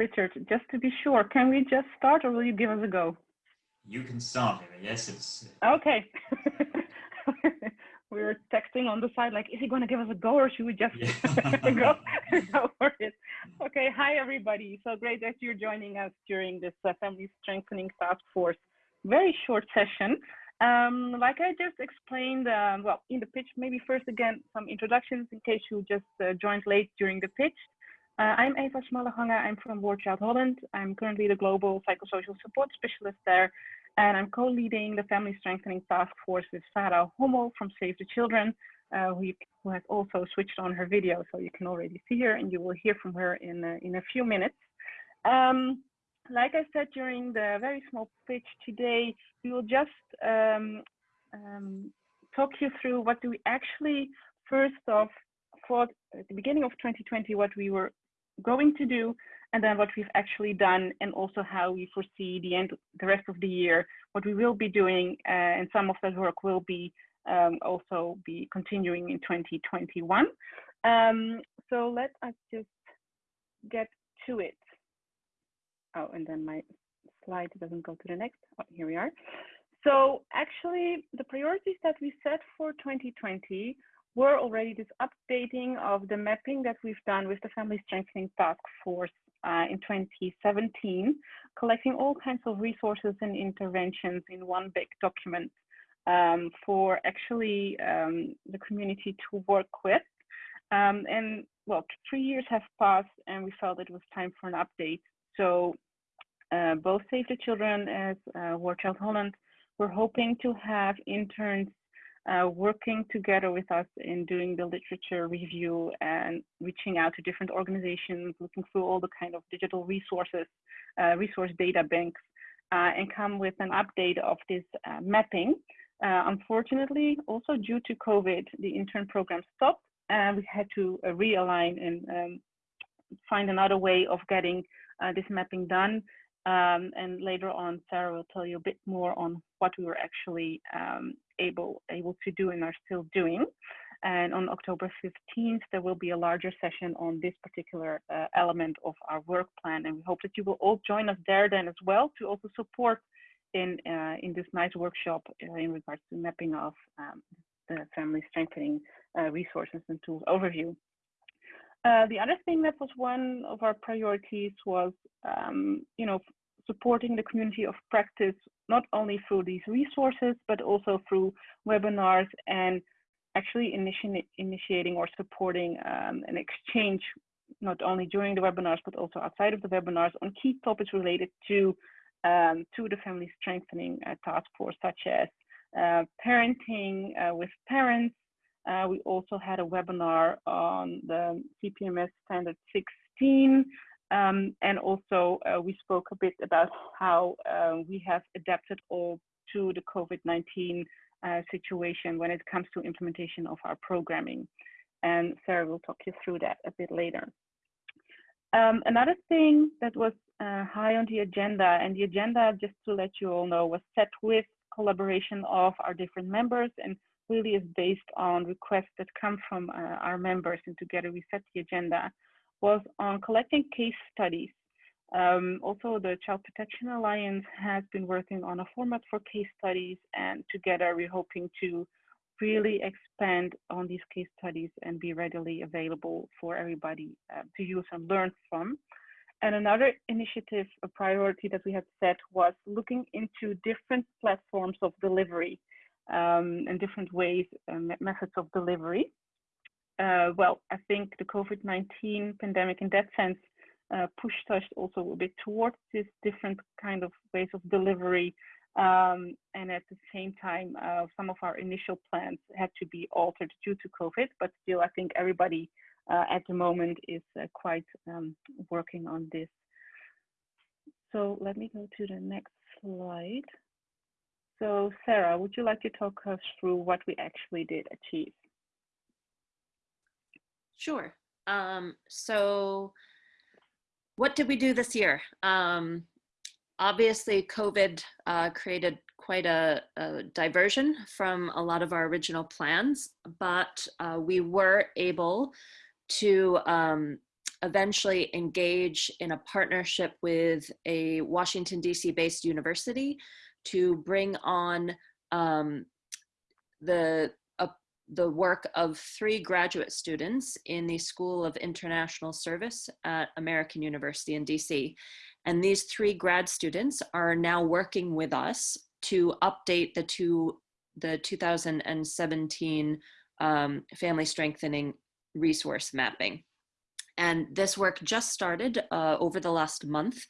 Richard, just to be sure, can we just start or will you give us a go? You can start, yes, it's. Okay. we were texting on the side, like, is he going to give us a go or should we just yeah. go, go for it? Okay, hi everybody. So great that you're joining us during this uh, Family Strengthening Task Force very short session. Um, like I just explained, um, well, in the pitch, maybe first again, some introductions in case you just uh, joined late during the pitch. Uh, I'm Eva Smalleganger. I'm from War Child Holland. I'm currently the Global Psychosocial Support Specialist there. And I'm co-leading the Family Strengthening Task Force with Sarah Hommel from Save the Children, uh, who, you, who, has also switched on her video. So you can already see her and you will hear from her in, uh, in a few minutes. Um, like I said during the very small pitch today, we will just um, um, talk you through what do we actually first off thought at the beginning of 2020 what we were going to do and then what we've actually done and also how we foresee the end the rest of the year what we will be doing uh, and some of that work will be um, also be continuing in 2021 um, so let us just get to it oh, and then my slide doesn't go to the next. Oh, here we are. So actually, the priorities that we set for 2020 were already this updating of the mapping that we've done with the Family Strengthening Task Force uh, in 2017, collecting all kinds of resources and interventions in one big document um, for actually um, the community to work with. Um, and well, three years have passed and we felt it was time for an update. So uh, both Save the Children as uh, War Child Holland, we're hoping to have interns uh, working together with us in doing the literature review and reaching out to different organizations, looking through all the kind of digital resources, uh, resource data banks, uh, and come with an update of this uh, mapping. unfortunately, also due to COVID, the intern program stopped and we had to realign and um, find another way of getting uh, this mapping done. Um, and later on, Sarah will tell you a bit more on what we were actually um, able, able to do and are still doing. And on October 15th, there will be a larger session on this particular uh, element of our work plan. And we hope that you will all join us there then as well to also support in, uh, in this nice workshop uh, in regards to mapping of um, the family strengthening uh, resources and tools overview. Uh, the other thing that was one of our priorities was, um, you know, supporting the community of practice, not only through these resources, but also through webinars and actually initi initiating or supporting um, an exchange, not only during the webinars, but also outside of the webinars on key topics related to, um, to the family strengthening uh, task force, such as uh, parenting uh, with parents, uh, we also had a webinar on the CPMS standard 16. Um, and also uh, we spoke a bit about how uh, we have adapted all to the COVID-19 uh, situation when it comes to implementation of our programming. And Sarah will talk you through that a bit later. Um, another thing that was uh, high on the agenda, and the agenda, just to let you all know, was set with collaboration of our different members and really is based on requests that come from uh, our members and together we set the agenda was on collecting case studies. Um, also, the Child Protection Alliance has been working on a format for case studies and together we're hoping to really expand on these case studies and be readily available for everybody uh, to use and learn from. And another initiative, a priority that we had set was looking into different platforms of delivery um, and different ways and methods of delivery. Uh, well, I think the COVID-19 pandemic in that sense uh, pushed us also a bit towards this different kind of ways of delivery. Um, and at the same time, uh, some of our initial plans had to be altered due to COVID, but still I think everybody uh, at the moment is uh, quite um, working on this. So let me go to the next slide. So Sarah, would you like to talk us through what we actually did achieve? Sure. Um, so what did we do this year? Um, obviously, COVID uh, created quite a, a, diversion from a lot of our original plans, but uh, we were able to um, eventually engage in a partnership with a Washington, DC based university to bring on um, the, the work of three graduate students in the School of International Service at American University in DC. And these three grad students are now working with us to update the two the 2017 um, family strengthening resource mapping. And this work just started uh, over the last month.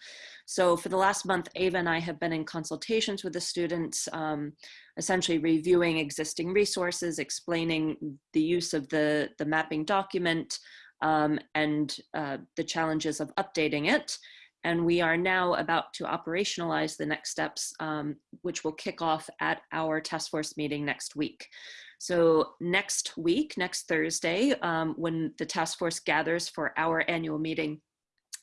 So for the last month, Ava and I have been in consultations with the students, um, essentially reviewing existing resources, explaining the use of the, the mapping document um, and uh, the challenges of updating it. And we are now about to operationalize the next steps, um, which will kick off at our task force meeting next week. So next week, next Thursday, um, when the task force gathers for our annual meeting,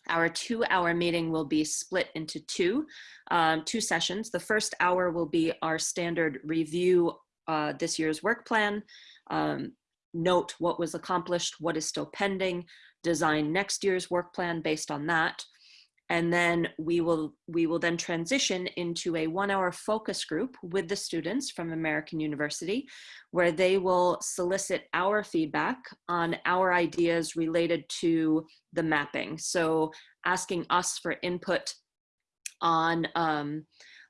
our two hour meeting will be split into two, um, two sessions. The first hour will be our standard review uh, this year's work plan, um, note what was accomplished, what is still pending, design next year's work plan based on that and then we will we will then transition into a one hour focus group with the students from American University where they will solicit our feedback on our ideas related to the mapping. So asking us for input on um,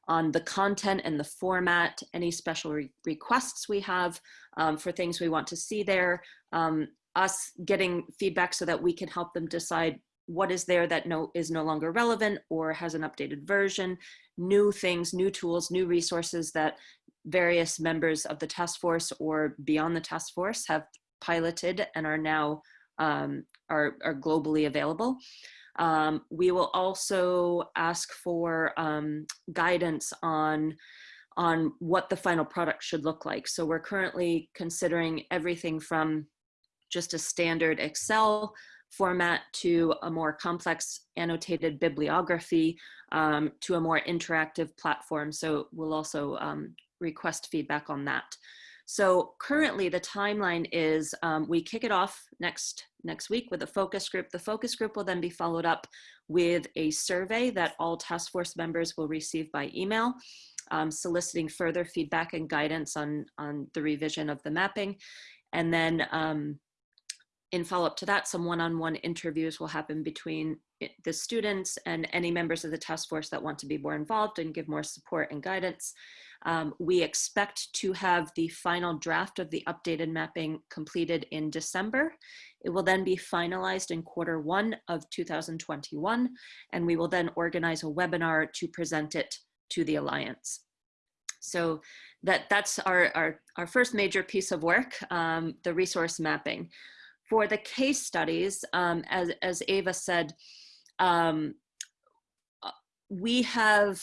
on the content and the format, any special re requests we have um, for things we want to see there, um, us getting feedback so that we can help them decide what is there that no is no longer relevant or has an updated version, new things, new tools, new resources that various members of the task force or beyond the task force have piloted and are now um, are, are globally available. Um, we will also ask for um, guidance on on what the final product should look like. So we're currently considering everything from just a standard Excel format to a more complex annotated bibliography um, to a more interactive platform. So we'll also um, request feedback on that. So currently the timeline is um, we kick it off next, next week with a focus group. The focus group will then be followed up with a survey that all task force members will receive by email, um, soliciting further feedback and guidance on, on the revision of the mapping. And then um, in follow-up to that, some one-on-one -on -one interviews will happen between the students and any members of the task force that want to be more involved and give more support and guidance. Um, we expect to have the final draft of the updated mapping completed in December. It will then be finalized in quarter one of 2021, and we will then organize a webinar to present it to the Alliance. So that, that's our, our, our first major piece of work, um, the resource mapping for the case studies, um, as, as Ava said, um, uh, we have,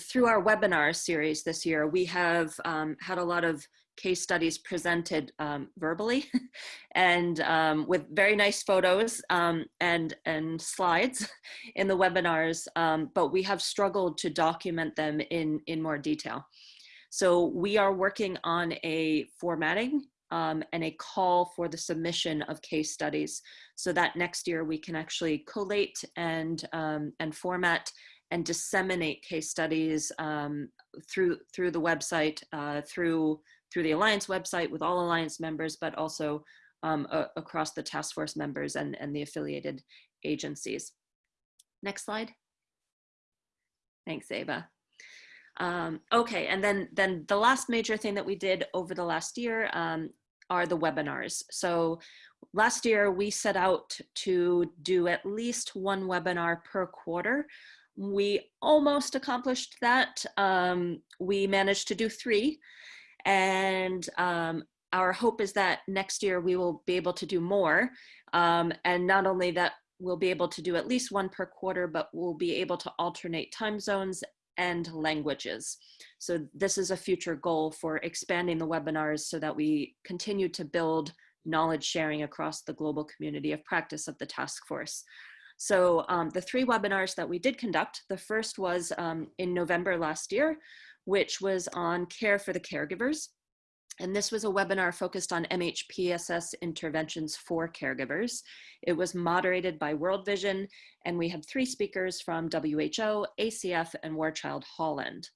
through our webinar series this year, we have um, had a lot of case studies presented um, verbally and um, with very nice photos um, and, and slides in the webinars, but we have struggled to document them in, in more detail. So we are working on a formatting um, and a call for the submission of case studies so that next year we can actually collate and, um, and format and disseminate case studies um, through, through the website, uh, through, through the Alliance website with all Alliance members, but also um, across the task force members and, and the affiliated agencies. Next slide. Thanks, Ava. Um, okay, and then then the last major thing that we did over the last year um, are the webinars. So last year we set out to do at least one webinar per quarter. We almost accomplished that. Um, we managed to do three and um, our hope is that next year we will be able to do more. Um, and not only that, we'll be able to do at least one per quarter, but we'll be able to alternate time zones and languages. So this is a future goal for expanding the webinars so that we continue to build knowledge sharing across the global community of practice of the task force. So um, the three webinars that we did conduct, the first was um, in November last year, which was on care for the caregivers. And this was a webinar focused on MHPSS interventions for caregivers. It was moderated by World Vision, and we had three speakers from WHO, ACF, and War Child Holland.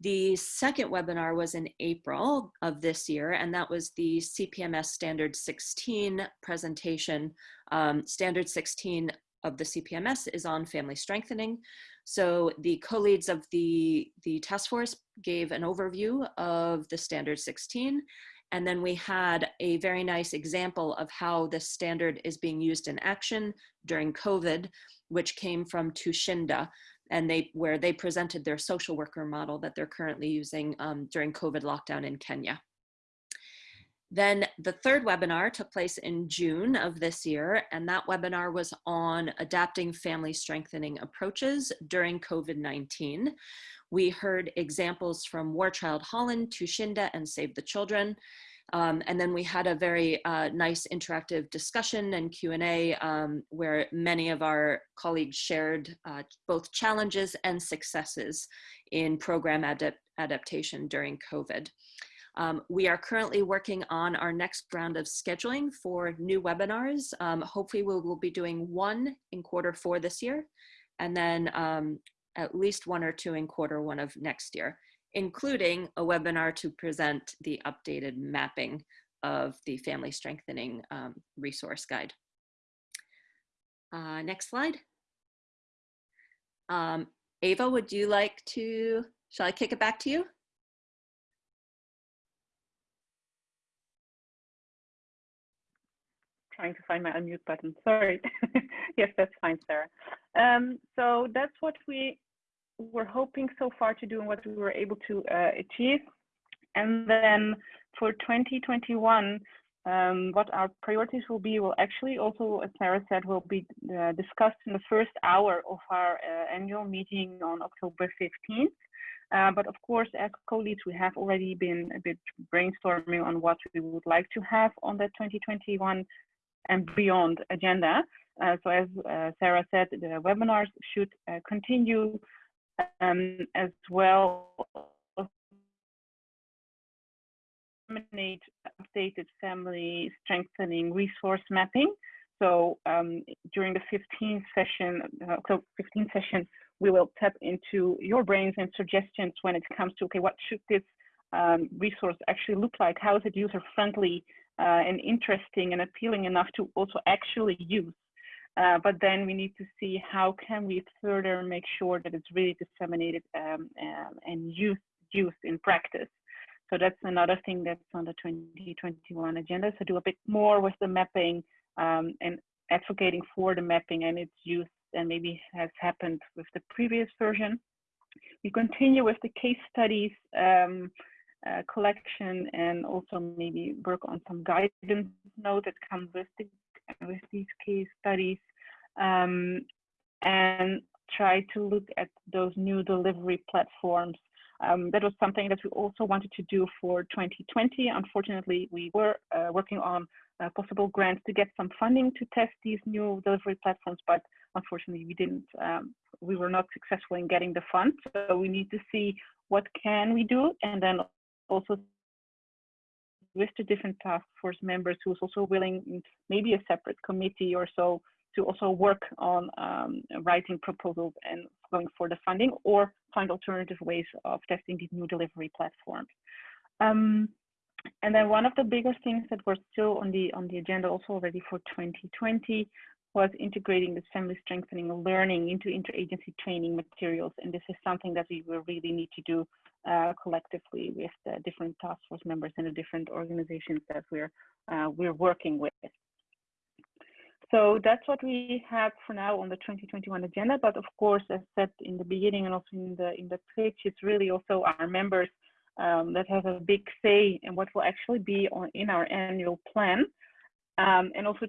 The second webinar was in April of this year, and that was the CPMS Standard 16 presentation. Um, Standard 16 of the CPMS is on family strengthening. So the co-leads of the, the task force gave an overview of the standard 16. And then we had a very nice example of how this standard is being used in action during COVID, which came from Tushinde, and they where they presented their social worker model that they're currently using um, during COVID lockdown in Kenya. Then the third webinar took place in June of this year, and that webinar was on adapting family strengthening approaches during COVID-19. We heard examples from War Child Holland, Tushinde, and Save the Children. Um, and then we had a very uh, nice interactive discussion and Q&A um, where many of our colleagues shared uh, both challenges and successes in program adapt adaptation during COVID. Um, we are currently working on our next round of scheduling for new webinars. Um, hopefully we will be doing one in quarter four this year, and then um, at least one or two in quarter one of next year, including a webinar to present the updated mapping of the family strengthening um, resource guide. Uh, next slide. Um, Ava, would you like to, shall I kick it back to you? Trying to find my unmute button. Sorry. yes, that's fine, Sarah. Um, so that's what we were hoping so far to do and what we were able to uh, achieve. And then for 2021, um, what our priorities will be will actually also, as Sarah said, will be uh, discussed in the first hour of our uh, annual meeting on October 15th. Uh, but of course, as co-leads, we have already been a bit brainstorming on what we would like to have on the 2021 and beyond agenda. Uh, so as uh, Sarah said, the webinars should uh, continue um, as well eliminate updated family strengthening resource mapping. So um, during the 15th session, uh, so 15th session, we will tap into your brains and suggestions when it comes to, okay, what should this um, resource actually look like? How is it user friendly? Uh, and interesting and appealing enough to also actually use. Uh, but then we need to see how can we further make sure that it's really disseminated um, um, and used, in practice. So that's another thing that's on the 2021 agenda. So do a bit more with the mapping um, and advocating for the mapping and its use than maybe has happened with the previous version. We continue with the case studies um, uh, collection and also maybe work on some guidance note that comes with, the, with these case studies um, and try to look at those new delivery platforms. Um, that was something that we also wanted to do for 2020. Unfortunately, we were uh, working on uh, possible grants to get some funding to test these new delivery platforms, but unfortunately we didn't, um, we were not successful in getting the funds. So we need to see what can we do and then also with the different task force members who's also willing, maybe a separate committee or so, to also work on um, writing proposals and going for the funding or find alternative ways of testing these new delivery platforms. Um, and then one of the bigger things that were still on the on the agenda also already for 2020 was integrating the family strengthening learning into interagency training materials. And this is something that we will really need to do uh, collectively with the different task force members and the different organizations that we're, uh, we're working with. So that's what we have for now on the 2021 agenda. But of course, as said in the beginning and also in the in the pitch, it's really also our members um, that have a big say in what will actually be on in our annual plan. Um, and also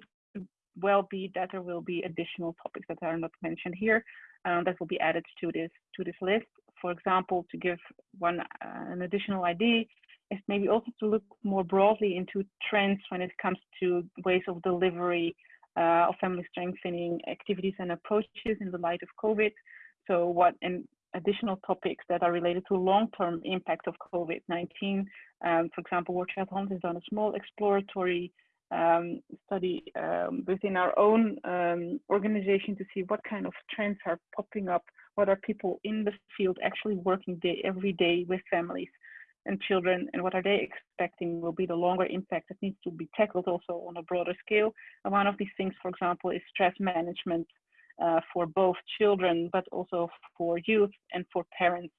well be that there will be additional topics that are not mentioned here um, that will be added to this to this list. For example, to give one uh, an additional idea is maybe also to look more broadly into trends when it comes to ways of delivery uh, of family strengthening activities and approaches in the light of COVID. So what and additional topics that are related to long-term impact of COVID-19. Um, for example, War Child Holland has done a small exploratory um, study um, within our own um, organization to see what kind of trends are popping up, what are people in the field actually working day every day with families and children, and what are they expecting will be the longer impact that needs to be tackled also on a broader scale. And one of these things, for example, is stress management uh, for both children, but also for youth and for parents,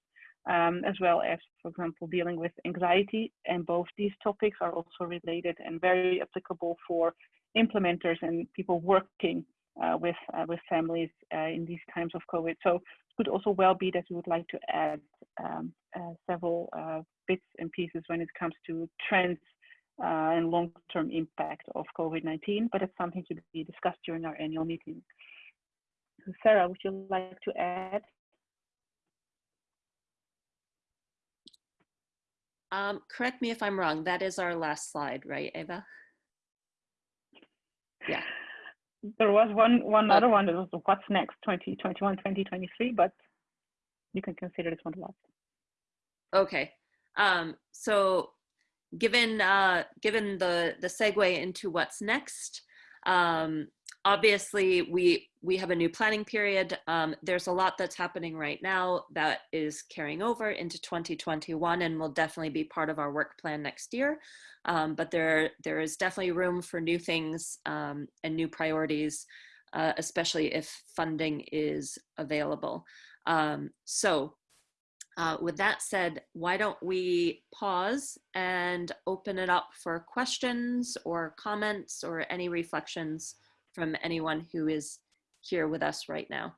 um, as well as, for example, dealing with anxiety. And both these topics are also related and very applicable for implementers and people working uh, with uh, with families uh, in these times of COVID. So it could also well be that we would like to add um, uh, several uh, bits and pieces when it comes to trends uh, and long-term impact of COVID-19, but it's something to be discussed during our annual meeting. Sarah, would you like to add? Um, correct me if I'm wrong. That is our last slide, right, Eva? Yeah. There was one one Oh. other one that was what's next 2021 2023, but you can consider this one last. Okay. Um, so given uh, given the the segue into what's next, um, obviously we we have a new planning period. Um, there's a lot that's happening right now that is carrying over into 2021 and will definitely be part of our work plan next year. Um, but there there is definitely room for new things um, and new priorities, uh, especially if funding is available. Um, so uh, with that said, why don't we pause and open it up for questions or comments or any reflections from anyone who is here with us right now.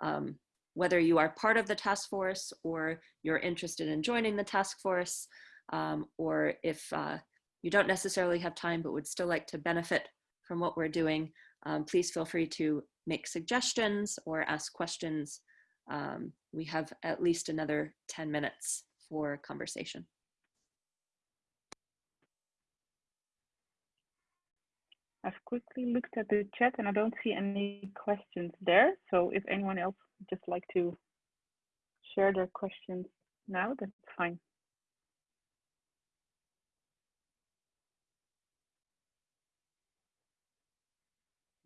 Um, whether you are part of the task force or you're interested in joining the task force, um, or if uh, you don't necessarily have time but would still like to benefit from what we're doing, um, please feel free to make suggestions or ask questions um, we have at least another 10 minutes for conversation. I've quickly looked at the chat and I don't see any questions there. So if anyone else would just like to share their questions now, that's fine.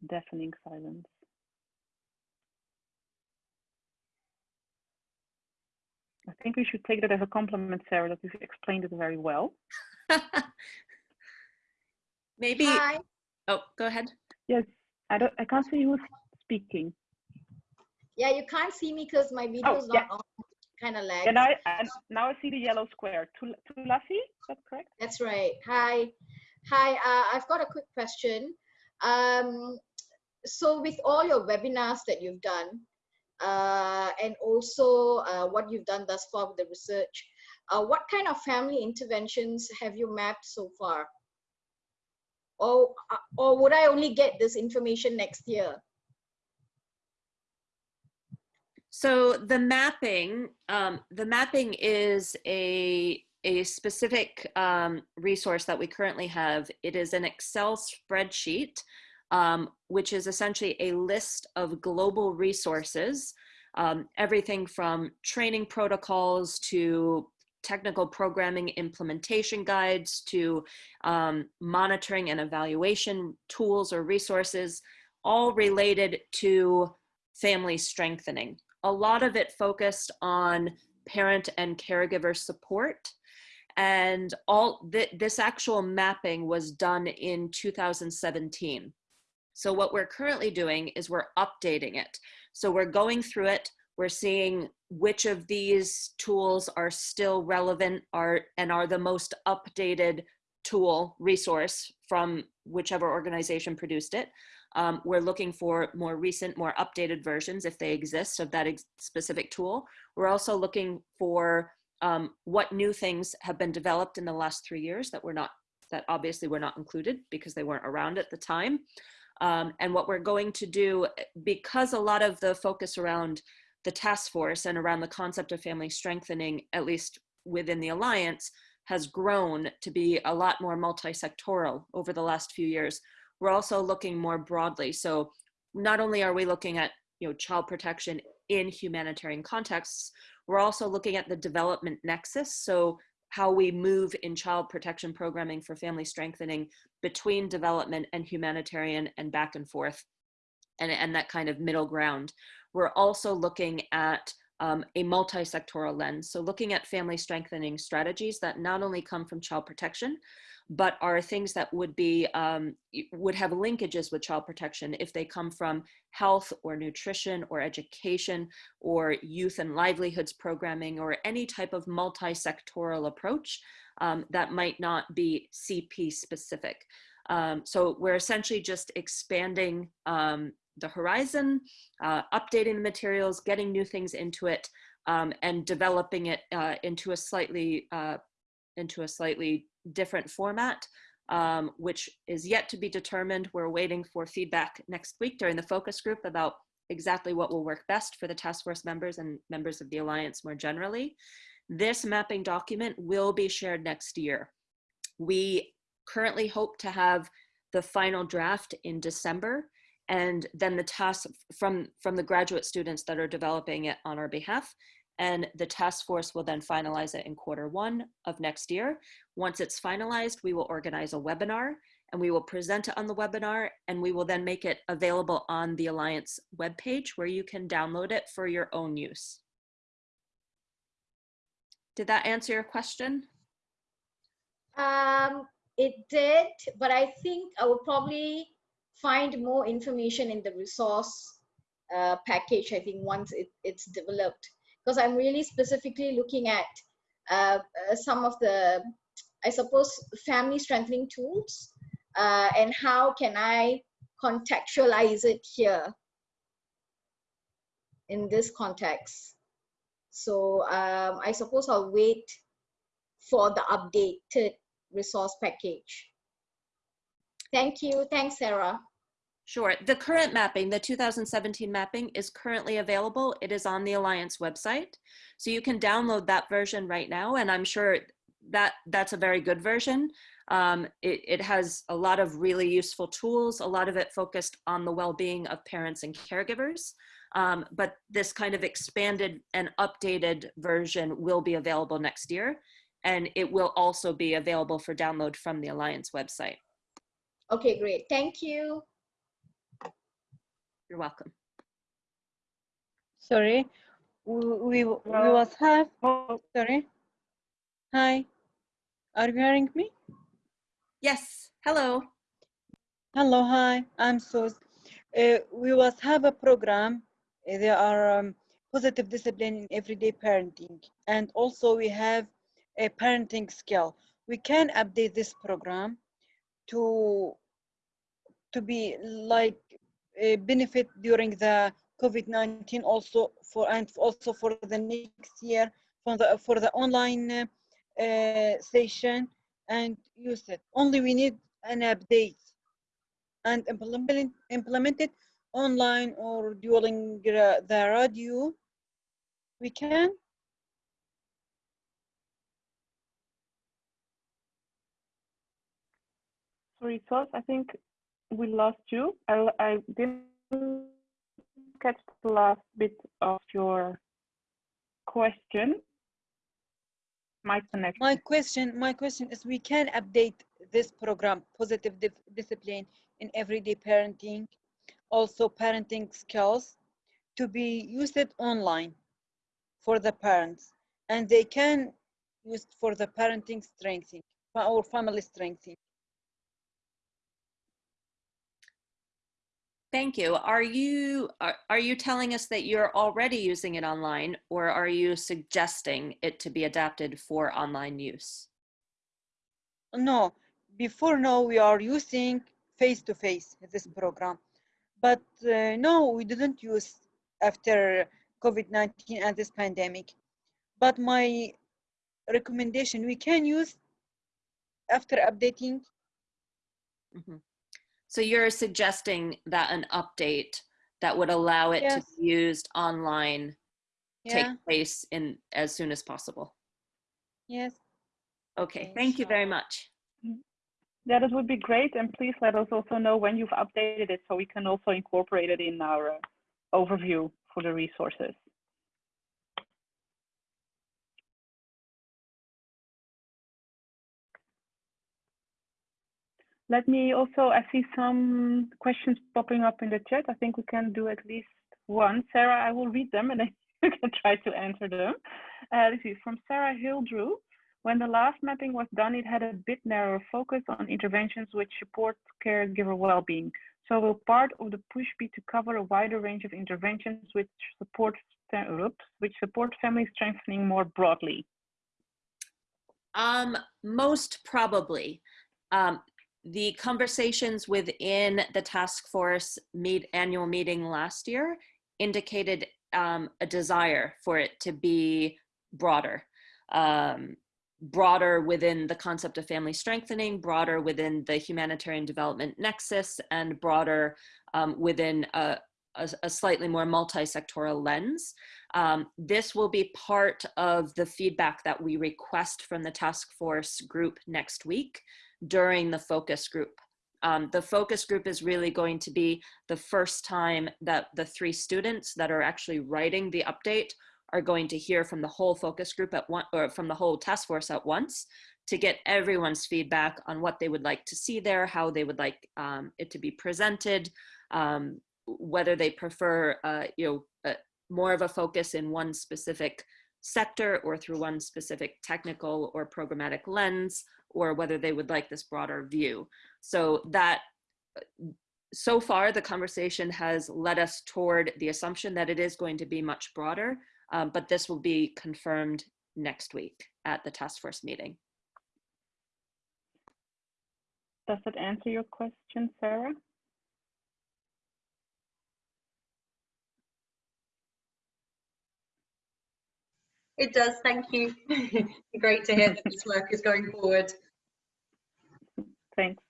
Deafening silence. I think we should take that as a compliment, Sarah, that you've explained it very well. Maybe, Hi. Oh, go ahead. Yes, I don't. I can't see who's speaking. Yeah, you can't see me because my video is Oh, yeah. not on. Kind of lag. And I and now I see the yellow square. Tul- Tulasi, is that correct? That's right. Hi. Hi. Uh, I've got a quick question. Um, so with all your webinars that you've done, uh, and also uh, what you've done thus far with the research, uh, what kind of family interventions have you mapped so far? Or, uh, or would I only get this information next year? So the mapping, um, the mapping is a, a specific um, resource that we currently have. It is an Excel spreadsheet, um, which is essentially a list of global resources, um, everything from training protocols to technical programming implementation guides to um, monitoring and evaluation tools or resources, all related to family strengthening. A lot of it focused on parent and caregiver support. And all th this actual mapping was done in 2017. So what we're currently doing is we're updating it. So we're going through it, we're seeing which of these tools are still relevant are and are the most updated tool resource from whichever organization produced it. Um, we're looking for more recent, more updated versions if they exist of that ex specific tool. We're also looking for um, what new things have been developed in the last three years that were not, that obviously were not included because they weren't around at the time. Um, and what we're going to do, because a lot of the focus around the task force and around the concept of family strengthening, at least within the Alliance, has grown to be a lot more multi-sectoral over the last few years. We're also looking more broadly. So not only are we looking at you know, child protection in humanitarian contexts, we're also looking at the development nexus. So how we move in child protection programming for family strengthening between development and humanitarian and back and forth and, and that kind of middle ground. We're also looking at um, a multi-sectoral lens. So looking at family strengthening strategies that not only come from child protection, but are things that would be um, would have linkages with child protection if they come from health or nutrition or education or youth and livelihoods programming or any type of multi-sectoral approach um, that might not be CP specific. Um, so we're essentially just expanding um, the horizon, uh, updating the materials, getting new things into it, um, and developing it uh, into a slightly uh, into a slightly different format, um, which is yet to be determined. We're waiting for feedback next week during the focus group about exactly what will work best for the task force members and members of the Alliance more generally. This mapping document will be shared next year. We currently hope to have the final draft in December and then the task from, from the graduate students that are developing it on our behalf and the task force will then finalize it in quarter one of next year. Once it's finalized, we will organize a webinar and we will present it on the webinar and we will then make it available on the Alliance webpage where you can download it for your own use. Did that answer your question? Um, it did, but I think I will probably find more information in the resource uh, package, I think, once it, it's developed because I'm really specifically looking at uh, uh, some of the, I suppose, family strengthening tools uh, and how can I contextualize it here in this context. So um, I suppose I'll wait for the updated resource package. Thank you. Thanks, Sarah. Sure. The current mapping, the 2017 mapping is currently available. It is on the Alliance website. So you can download that version right now. And I'm sure that that's a very good version. Um, it, it has a lot of really useful tools, a lot of it focused on the well-being of parents and caregivers. Um, but this kind of expanded and updated version will be available next year. And it will also be available for download from the Alliance website. Okay, great. Thank you. You're welcome. Sorry, we, we, we was have, Oh, sorry. Hi, are you hearing me? Yes. Hello. Hello, hi, I'm Sus. Uh, we was have a program, uh, there are um, positive discipline in everyday parenting. And also we have a parenting skill. We can update this program to, to be like benefit during the COVID-19 also for and also for the next year for the for the online uh, uh, session and use it. Only we need an update and implement implement it online or during the radio. We can. sorry, Sos, I think we lost you. I, I didn't catch the last bit of your question. My connection. My question, my question is we can update this program, positive discipline in everyday parenting, also parenting skills to be used online for the parents and they can use for the parenting strengthening or family strengthening. Thank you. Are you are, are you telling us that you're already using it online or are you suggesting it to be adapted for online use? No, before now we are using face-to-face this program, but uh, no, we didn't use after COVID-19 and this pandemic. But my recommendation, we can use after updating. Mm -hmm. So you're suggesting that an update that would allow it yes. to be used online yeah. take place in as soon as possible. Yes. Okay, thank you very much. Mm-hmm. Yeah, that would be great. And please let us also know when you've updated it so we can also incorporate it in our overview for the resources. Let me also, I see some questions popping up in the chat. I think we can do at least one. Sarah, I will read them and then you can try to answer them. Uh, this is from Sarah Hildrew. When the last mapping was done, it had a bit narrower focus on interventions which support caregiver well-being. So will part of the push be to cover a wider range of interventions which support which support family strengthening more broadly? Um, most probably. Um, the conversations within the task force meet annual meeting last year indicated um, a desire for it to be broader. Um, broader within the concept of family strengthening, broader within the humanitarian development nexus, and broader um, within a, a, a, slightly more multi-sectoral lens. Um, this will be part of the feedback that we request from the task force group next week during the focus group. Um, the focus group is really going to be the first time that the three students that are actually writing the update are going to hear from the whole focus group at one or from the whole task force at once to get everyone's feedback on what they would like to see there, how they would like um, it to be presented, um, whether they prefer, uh, you know, uh, more of a focus in one specific sector or through one specific technical or programmatic lens, or whether they would like this broader view. So that so far the conversation has led us toward the assumption that it is going to be much broader um, but this will be confirmed next week at the task force meeting. Does that answer your question, Sarah? It does, thank you. Great to hear that this work is going forward. Thanks.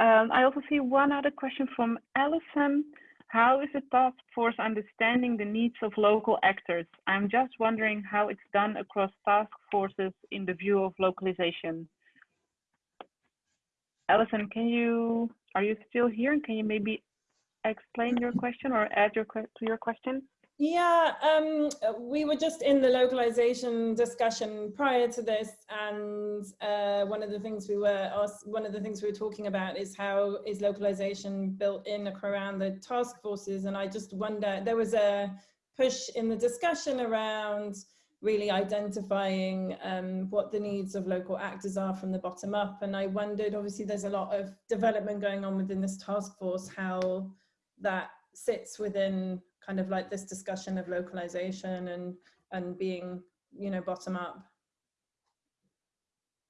Um, I also see one other question from Alison. How is the task force understanding the needs of local actors? I'm just wondering how it's done across task forces in the view of localization. Alison, can you, are you still here? And can you maybe explain your question or add your to your question? Yeah, um, we were just in the localization discussion prior to this, and uh, one of the things we were asked, one of the things we were talking about is how is localization built in around the task forces, and I just wonder there was a push in the discussion around really identifying um, what the needs of local actors are from the bottom up, and I wondered, obviously, there's a lot of development going on within this task force, how that sits within kind of like this discussion of localization and and being you know bottom up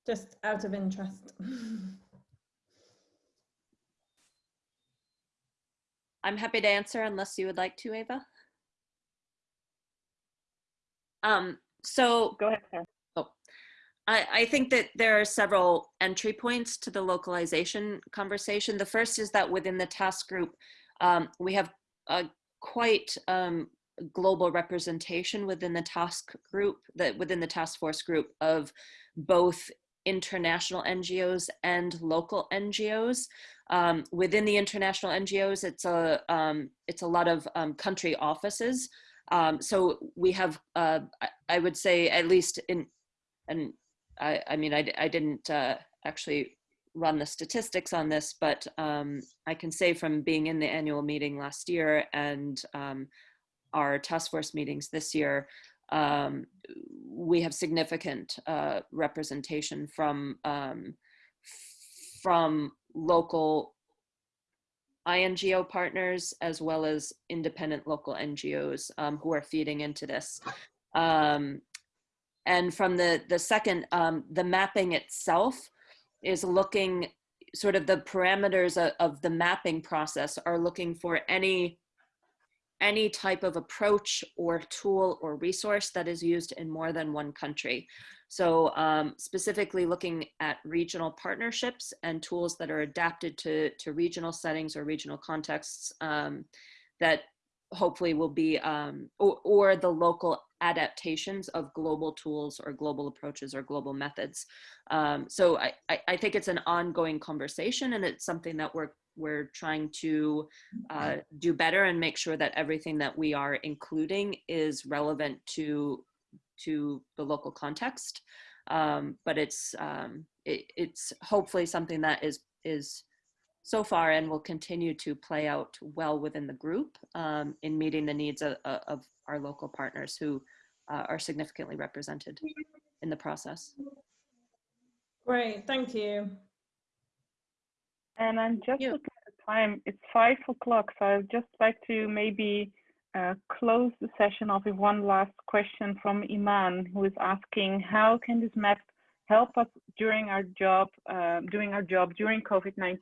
just out of interest i'm happy to answer unless you would like to ava um so go ahead Sarah. oh I, I think that there are several entry points to the localization conversation. The first is that within the task group, um, we have a quite um, global representation within the task group, that within the task force group of both international NGOs and local NGOs. Um, within the international NGOs, it's a um, it's a lot of um, country offices. Um, so we have, uh, I would say, at least in, and I, I mean, I, I didn't uh, actually run the statistics on this, but um, I can say from being in the annual meeting last year and um, our task force meetings this year, um, we have significant uh, representation from um, from local INGO partners as well as independent local NGOs um, who are feeding into this. Um, and from the the second, the mapping itself is looking sort of the parameters of, of the mapping process are looking for any any type of approach or tool or resource that is used in more than one country. So um, specifically looking at regional partnerships and tools that are adapted to, to regional settings or regional contexts um, that hopefully will be, um, or, or the local adaptations of global tools or global approaches or global methods. Um, so I, I, think it's an ongoing conversation and it's something that we're we're trying to uh, do better and make sure that everything that we are including is relevant to to the local context. Um, but it's um, it, it's hopefully something that is is so far and will continue to play out well within the group um, in meeting the needs of, of our local partners who uh, are significantly represented in the process. Great, thank you. And I'm just you. looking at the time. It's five o'clock, so I'd just like to maybe uh, close the session off with one last question from Iman, who is asking, how can this map help us during our job, uh, doing our job during COVID-19,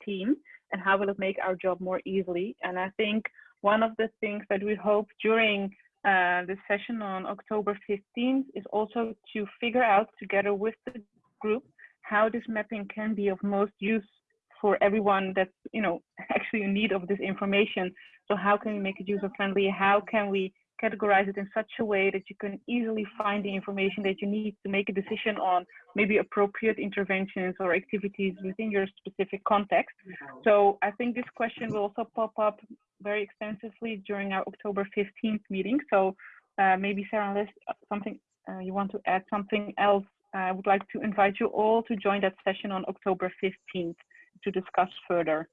and how will it make our job more easily? And I think one of the things that we hope during uh, the session on October 15th is also to figure out together with the group how this mapping can be of most use for everyone that's you know actually in need of this information so how can we make it user friendly how can we categorize it in such a way that you can easily find the information that you need to make a decision on maybe appropriate interventions or activities within your specific context so i think this question will also pop up very extensively during our october 15th meeting so uh, maybe sarah unless something uh, you want to add something else I would like to invite you all to join that session on October 15th to discuss further.